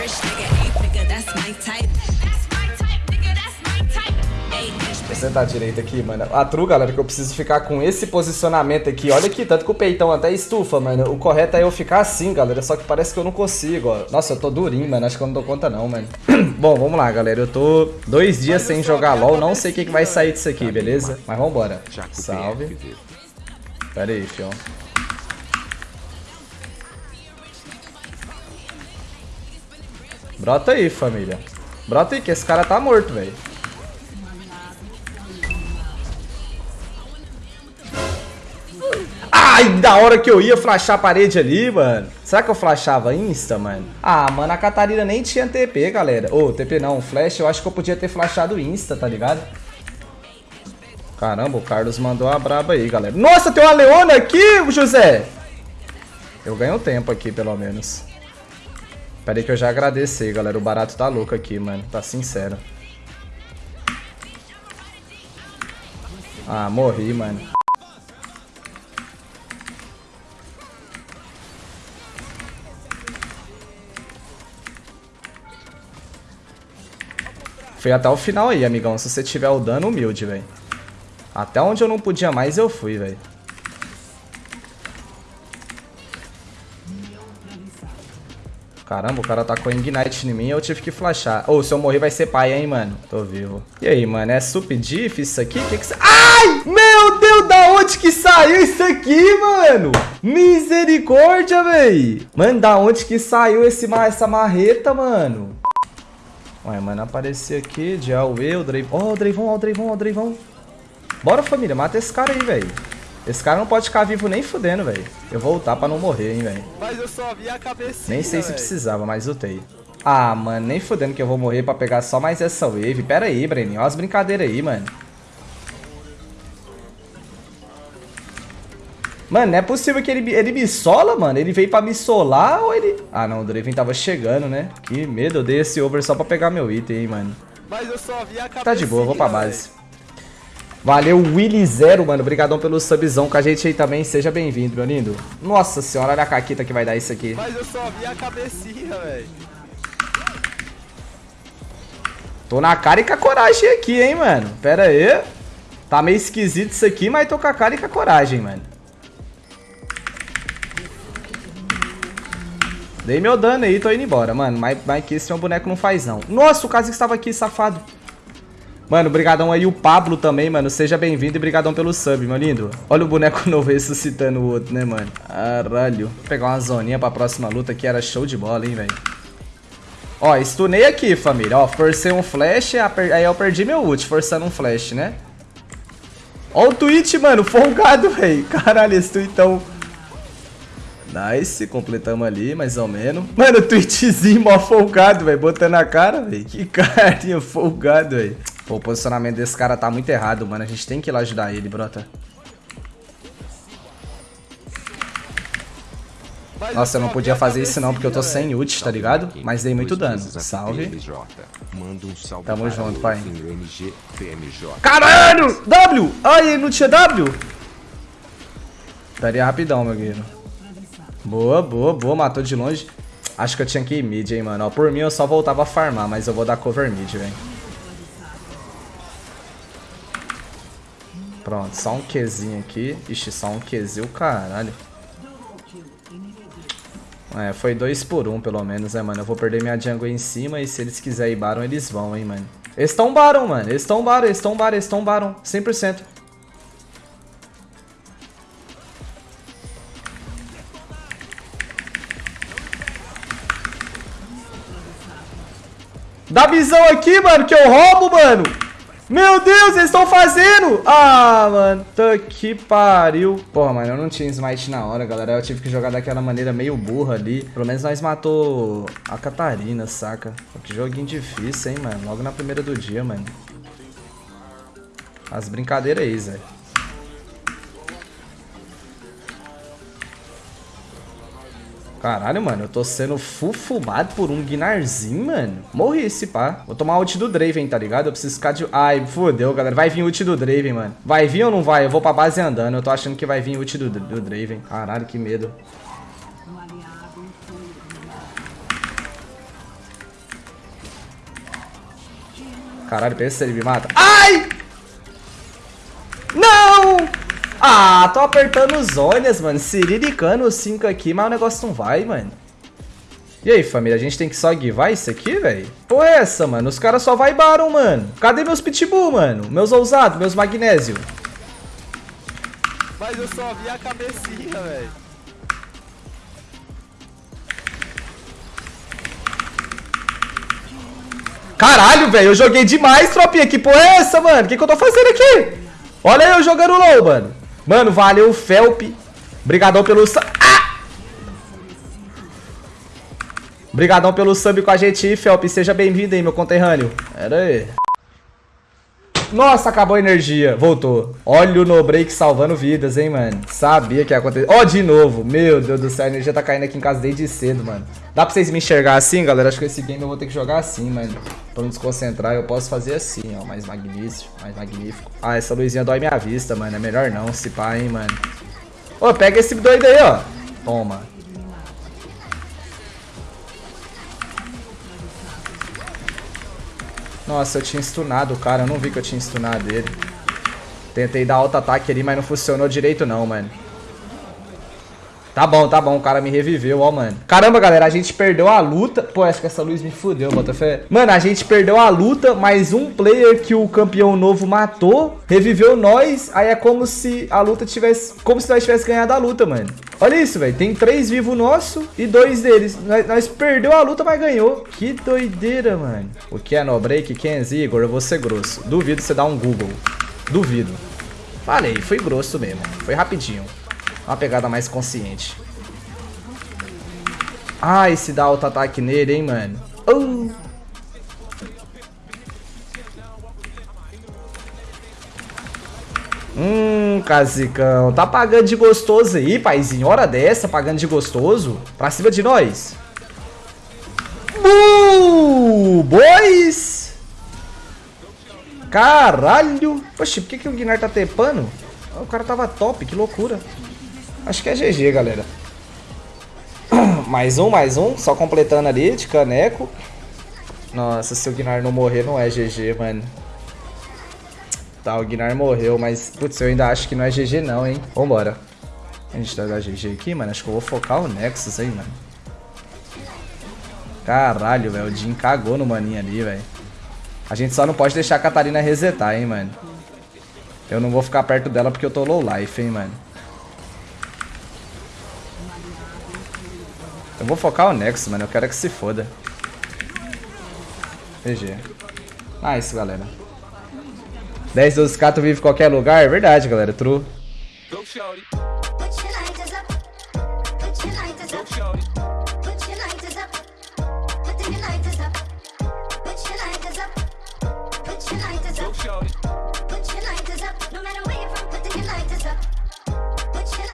rich nigga, eight nigga, that's my type. Sentar direito aqui, mano. A true, galera, que eu preciso ficar com esse posicionamento aqui. Olha aqui, tanto que o peitão até estufa, mano. O correto é eu ficar assim, galera. Só que parece que eu não consigo, ó. Nossa, eu tô durinho, mano. Acho que eu não dou conta não, mano. Bom, vamos lá, galera. Eu tô dois dias sem jogar LOL. Não sei o que, que vai sair disso aqui, beleza? Mas vambora. Salve. Pera aí, fião. Brota aí, família. Brota aí, que esse cara tá morto, velho. Ai, da hora que eu ia flashar a parede ali, mano. Será que eu flashava insta, mano? Ah, mano, a Catarina nem tinha TP, galera. Ô, TP não, flash, eu acho que eu podia ter flashado insta, tá ligado? Caramba, o Carlos mandou a braba aí, galera. Nossa, tem uma Leona aqui, José! Eu ganho tempo aqui, pelo menos. Pera aí que eu já agradeci, galera. O barato tá louco aqui, mano. Tá sincero. Ah, morri, mano. Fui até o final aí, amigão. Se você tiver o dano, humilde, velho. Até onde eu não podia mais, eu fui, velho. Caramba, o cara tacou Ignite em mim e eu tive que flashar. Ou, oh, se eu morrer vai ser pai, hein, mano. Tô vivo. E aí, mano, é sup diff isso aqui? Que que... Ai! Meu Deus, da onde que saiu isso aqui, mano? Misericórdia, véi. Mano, da onde que saiu esse, essa marreta, mano? Ué, mano, apareceu aqui, Aue, o Drayvon. Ó, oh, o Drayvon, ó, o Drayvon, ó, o Drayvon. Bora, família, mata esse cara aí, velho. Esse cara não pode ficar vivo nem fudendo, velho. Eu vou ultar pra não morrer, hein, velho. Mas eu só vi a cabecinha, Nem sei se véio. precisava, mas ultei. Ah, mano, nem fudendo que eu vou morrer pra pegar só mais essa wave. Pera aí, Breninho. Olha as brincadeiras aí, mano. Mano, não é possível que ele, ele me sola, mano. Ele veio pra me solar ou ele... Ah, não, o Draven tava chegando, né? Que medo, eu dei esse over só pra pegar meu item, hein, mano. Mas eu só vi a cabecinha, Tá de boa, eu vou pra véio. Valeu, Willy Zero, mano. Obrigadão pelo subzão com a gente aí também. Seja bem-vindo, meu lindo. Nossa senhora, olha a caquita que vai dar isso aqui. Mas eu só vi a cabecinha, velho. Tô na cara e com a coragem aqui, hein, mano. Pera aí. Tá meio esquisito isso aqui, mas tô com a cara e com a coragem, mano. Dei meu dano aí, tô indo embora, mano. Mas, mas que esse meu boneco não faz, não. Nossa, o Kazik estava aqui, safado. Mano, brigadão aí o Pablo também, mano. Seja bem-vindo e brigadão pelo sub, meu lindo. Olha o boneco novo ressuscitando o outro, né, mano? Caralho. Vou pegar uma zoninha pra próxima luta que era show de bola, hein, velho. Ó, stunei aqui, família. Ó, forcei um flash, aí eu perdi meu ult, forçando um flash, né? Ó o tweet, mano, folgado, velho. Caralho, esse tweetão... Nice, completamos ali, mais ou menos. Mano, tweetzinho mó folgado, velho, botando a cara, velho. Que carinha folgado, velho. Pô, o posicionamento desse cara tá muito errado, mano. A gente tem que ir lá ajudar ele, brota. Nossa, eu não podia fazer isso não, porque eu tô sem ult, tá ligado? Mas dei muito dano. Salve. Tamo para junto, pai. Caralho! W! Ai, ele não tinha W? Daria rapidão, meu guerreiro. Boa, boa, boa. Matou de longe. Acho que eu tinha que ir mid, hein, mano. Ó, por mim eu só voltava a farmar, mas eu vou dar cover mid, velho. Pronto, só um Qzinho aqui. Ixi, só um Qzinho, caralho. É, foi dois por um, pelo menos, né, mano? Eu vou perder minha jungle em cima e se eles quiserem ir Baron, eles vão, hein, mano. Eles tombaram, mano. Eles tombaram, eles tombaram, eles tombaram. 100%. Dá visão aqui, mano, que eu roubo, mano. Meu Deus, eles estão fazendo! Ah, mano, tá que pariu. Porra, mano, eu não tinha smite na hora, galera. Eu tive que jogar daquela maneira meio burra ali. Pelo menos nós matou a Catarina, saca? Que joguinho difícil, hein, mano. Logo na primeira do dia, mano. As brincadeiras aí, Zé. Caralho, mano, eu tô sendo fufubado por um Guinarzinho, mano. Morri esse pá. Vou tomar ult do Draven, tá ligado? Eu preciso ficar de... Ai, fodeu, galera. Vai vir ult do Draven, mano. Vai vir ou não vai? Eu vou pra base andando. Eu tô achando que vai vir ult do, do Draven. Caralho, que medo. Caralho, pensa se ele me mata. Ai! Ah, tô apertando os zonas, mano. Siriricando os 5 aqui, mas o negócio não vai, mano. E aí, família, a gente tem que só guivar isso aqui, velho? Pô, é essa, mano? Os caras só vaibaram, mano. Cadê meus pitbull, mano? Meus ousados, meus magnésio? Mas eu só vi a cabecinha, velho. Caralho, velho, eu joguei demais, tropinha. Que porra é essa, mano? O que, que eu tô fazendo aqui? Olha eu jogando low, mano. Mano, valeu, Felp. Obrigadão pelo... Ah! Obrigadão pelo sub com a gente Felp. Seja bem-vindo aí, meu conterrâneo. Era aí. Nossa, acabou a energia. Voltou. Olha o no break salvando vidas, hein, mano. Sabia que ia acontecer. Ó, de novo. Meu Deus do céu, a energia tá caindo aqui em casa desde cedo, mano. Dá pra vocês me enxergar assim, galera? Acho que esse game eu vou ter que jogar assim, mano. Pra não desconcentrar, eu posso fazer assim, ó. Mais magnífico, mais magnífico. Ah, essa luzinha dói minha vista, mano. É melhor não, se pá, hein, mano. Ô, pega esse doido aí, ó. Toma. Nossa, eu tinha stunado o cara, eu não vi que eu tinha stunado ele. Tentei dar alto ataque ali, mas não funcionou direito não, mano. Tá bom, tá bom, o cara me reviveu, ó, mano. Caramba, galera, a gente perdeu a luta. Pô, acho que essa luz me fudeu, Botafé. Mano, a gente perdeu a luta, mas um player que o campeão novo matou, reviveu nós. Aí é como se a luta tivesse... Como se nós tivéssemos ganhado a luta, mano. Olha isso, velho. Tem três vivos nosso e dois deles. Nós, nós perdeu a luta, mas ganhou. Que doideira, mano. O que é no break? Kenz, Igor, eu vou ser grosso. Duvido você dar um Google. Duvido. Falei, foi grosso mesmo. Foi rapidinho. Uma pegada mais consciente. Ai, se dá auto-ataque nele, hein, mano. Uh. Hum, casicão. Tá pagando de gostoso aí, paizinho. Hora dessa, pagando de gostoso. Pra cima de nós. Uh, boys. Caralho. Poxa, por que, que o Guinar tá tepando? O cara tava top, que loucura. Acho que é GG, galera. Mais um, mais um. Só completando ali, de caneco. Nossa, se o Guinar não morrer, não é GG, mano. Tá, o Guinar morreu, mas... Putz, eu ainda acho que não é GG não, hein. Vambora. A gente tá da GG aqui, mano. Acho que eu vou focar o Nexus aí, mano. Caralho, velho. O Jin cagou no maninho ali, velho. A gente só não pode deixar a Catarina resetar, hein, mano. Eu não vou ficar perto dela porque eu tô low life, hein, mano. Eu vou focar o Nexus, mano. Eu quero é que se foda. GG. Nice, galera. 10, 12k, tu vive em qualquer lugar? É verdade, galera. True. Put your lighters up, no matter where you're from, putting your lighters up.